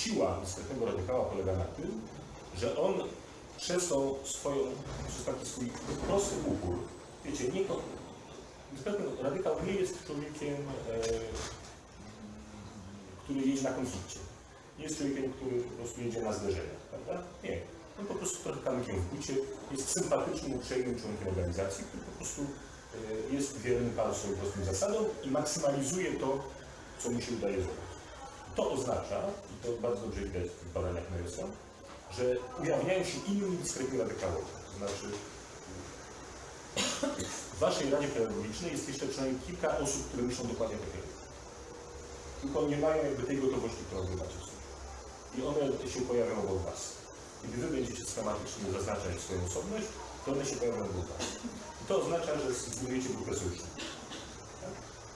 siła dyskretnego radykała polega na tym, że on przez tą swoją, przez taki swój prosty upór, wiecie, nie, dyskretny radykał nie jest człowiekiem, e, który jedzie na konflikcie. Nie jest człowiekiem, który po prostu jedzie na zderzeniach, prawda? Nie. On po prostu kamykiem w bucie, jest sympatycznym, uprzejmym członkiem organizacji, który po prostu e, jest wierny panu swoim prostym zasadom i maksymalizuje to, co mu się udaje zrobić. To oznacza, i to bardzo dobrze widać w badaniach Nelsa, że ujawniają się inni dyskretni radykałowie. To znaczy, w waszej Radzie Pedagogicznej jest jeszcze przynajmniej kilka osób, które myślą dokładnie tak jak. Tylko nie mają jakby tej gotowości, którą wy macie. I one się pojawią obok was. Kiedy wy będziecie schematycznie zaznaczać swoją osobność, to one się pojawią obok was. I to oznacza, że zbudujecie grupę sojuszników.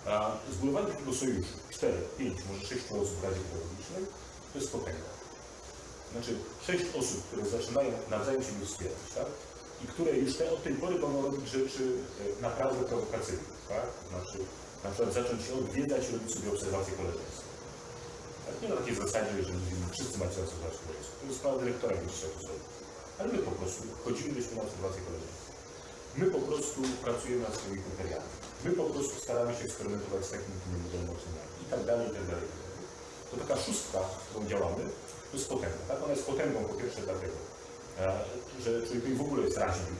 Tak? A zbudowanie takiego sojuszu, 4, 5, może 6 osób w Radzie Pedagogicznej, to jest potęga. Znaczy, sześć osób, które zaczynają nawzajem siebie wspierać, tak? I które już te, od tej pory mogą robić rzeczy e, naprawdę prowokacyjne, tak? Znaczy, na przykład zacząć się odwiedzać i robić sobie obserwacje koleżeńskie. Tak? Nie na takiej zasadzie, że mówimy, wszyscy macie obserwować koleżeńskie. To jest sprawa dyrektora, jak się to zrobić. Ale my po prostu chodzimy byśmy na obserwacje koleżeńskie. My po prostu pracujemy nad swoimi kryteriami. My po prostu staramy się eksperymentować z takimi tymi modelami oceniami i tak dalej, i tak dalej. To taka szóstka, którą działamy, to jest potęga. Tak? Ona jest potęgą po pierwsze dlatego, e, że człowiek w ogóle jest raźny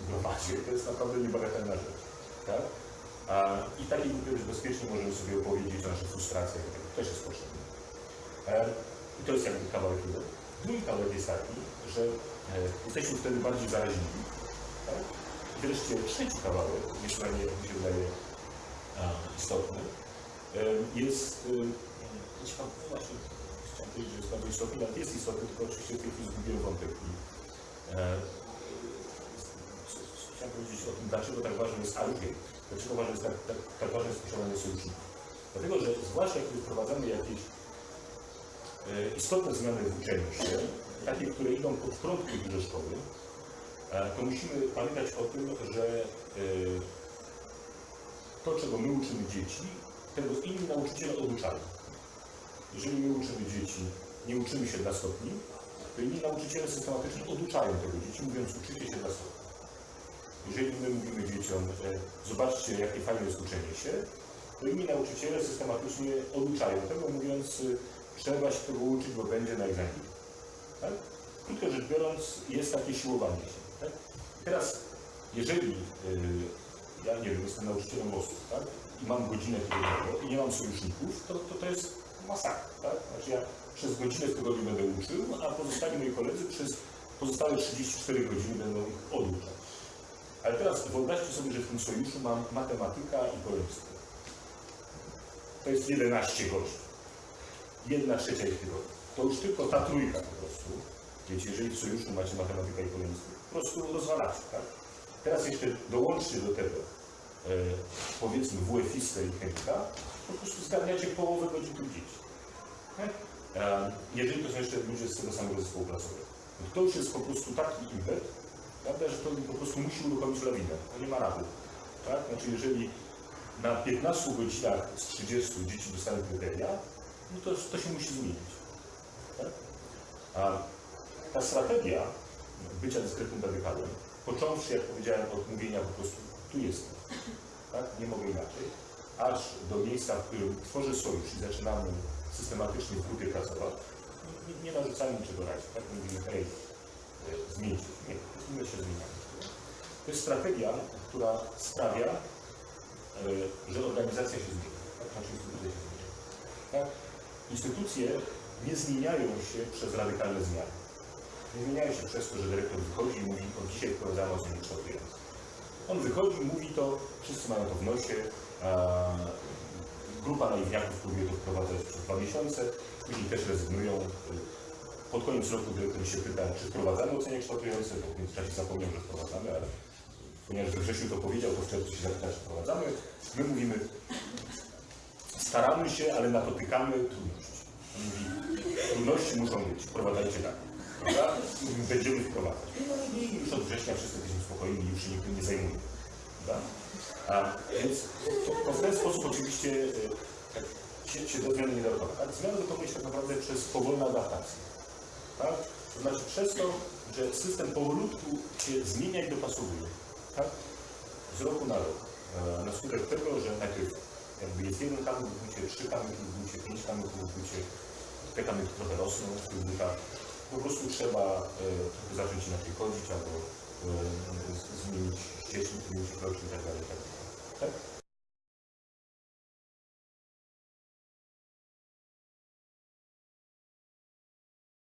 w gromadzie. To jest naprawdę niebagatelna rzecz. Tak? I takiej grupie bezpiecznie możemy sobie opowiedzieć o naszych frustracjach. tak. To też jest potrzebne. E, I to jest jakby kawałek jeden. Drugi kawałek jest taki, że e, jesteśmy wtedy bardziej zaraźliwi. Tak? Wreszcie trzeci kawałek, jak mi się wydaje istotny, jest ciekawy, no właśnie, chciałem powiedzieć, że jest bardzo istotny, ale jest istotny, tylko oczywiście w tej chwili zgubiłem wątek. E, chciałem powiedzieć o tym, dlaczego tak ważne jest, wiem, dlaczego ważne jest tak, tak, tak ważne jest posiadanie sojuszników. Dlatego, że zwłaszcza kiedy wprowadzamy jakieś e, istotne zmiany w uczeniu się, takie, które idą pod prąd kulturze szkoły, to musimy pamiętać o tym, że e, to, czego my uczymy dzieci, tego inni nauczyciele oduczają. Jeżeli my uczymy dzieci, nie uczymy się dla stopni, to inni nauczyciele systematycznie oduczają tego dzieci, mówiąc uczycie się dla stopni. Jeżeli my mówimy dzieciom, że zobaczcie, jakie fajne jest uczenie się, to inni nauczyciele systematycznie oduczają tego, mówiąc, y, trzeba się tego uczyć, bo będzie na egzaminie. Tak? Krótko rzecz biorąc, jest takie siłowanie się. Tak? Teraz, jeżeli y, ja nie wiem, jestem nauczycielem losów, tak? I mam godzinę tygodniową i nie mam sojuszników, to, to, to jest masakra, tak? Znaczy ja przez godzinę w tygodniu będę uczył, a pozostali moi koledzy przez pozostałe 34 godziny będą ich oduczać. Ale teraz wyobraźcie sobie, że w tym sojuszu mam matematyka i polonistę. To jest 11 godzin. Jedna trzecia ich tygodnia. To już tylko ta trójka po prostu. Wiecie, jeżeli w sojuszu macie matematyka i polonistę, po prostu rozwalacie, tak? Teraz jeszcze dołączcie do tego, e, powiedzmy, WF-istę i chemika, po prostu zgarniacie połowę godzin tych dzieci. Tak? E, jeżeli to są jeszcze ludzie z tego samego zespołu pracowego. No to już jest po prostu taki impet, prawda, że to po prostu musi uruchomić lawinę. To nie ma rady. Tak? Znaczy, jeżeli na 15 godzinach z 30 dzieci dostają kryteria, no to, to się musi zmienić. Tak? A ta strategia bycia dyskretnym radykalem, począwszy, jak powiedziałem, od mówienia po prostu tu jestem, tak? nie mogę inaczej, aż do miejsca, w którym tworzę sojusz i zaczynamy systematycznie w grupie pracować, nie, nie, narzucamy niczego razie, tak? Mówimy, hej, e, zmieńcie. Nie, my się zmieniamy. To jest strategia, która sprawia, e, że organizacja się zmienia, tak? Znaczy instytucje się zmieniają. Tak? Instytucje nie zmieniają się przez radykalne zmiany. Zmieniają się przez to, że dyrektor wychodzi i mówi, od dzisiaj wprowadzamy oceny kształtujące. On wychodzi, mówi to, wszyscy mają to w nosie, grupa naiwniaków próbuje to wprowadzać przez dwa miesiące, później też rezygnują. Pod koniec roku dyrektor się pyta, czy wprowadzamy ocenie kształtujące, po w międzyczasie zapomniał, że wprowadzamy, ale ponieważ we wrześniu to powiedział, to w czerwcu się zapyta, czy wprowadzamy. My mówimy, staramy się, ale napotykamy trudności. On mówi, trudności muszą być, wprowadzajcie tak. Prawda? Będziemy wprowadzać. I już od września wszyscy jesteśmy spokojni, już się nikt nie zajmuje. A więc to, to w ten sposób oczywiście e, tak się, się do zmiany nie dokonać. Ale zmiany dokonuje tak naprawdę przez powolną adaptację. Tak? To znaczy przez to, że system powolutku się zmienia i dopasowuje. Tak? Z roku na rok. E, na skutek tego, że najpierw jakby jest jeden kamyk w bucie, trzy kamyki w bucie, pięć kamyków w bucie, te kamyki trochę rosną w tych butach. Po prostu trzeba trochę zacząć inaczej chodzić albo z- zmienić ścieżki, zmienić kroki i dalej. Dalej. tak?